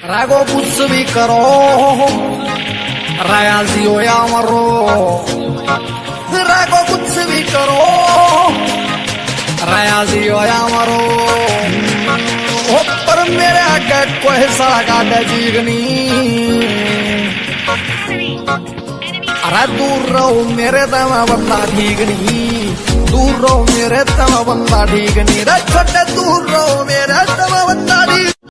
रागो कुछ भी करो। रायाजी हो या मरो। रागो कुछ भी करो। रायाजी हो या मरो। पर मेरे आगे कोई सड़क आगे अरे दूर रहो मेरे तम बंदा ठीक नहीं दूर रहो मेरे तम बंदा ठीक नहीं रे छोटे दूर रहो।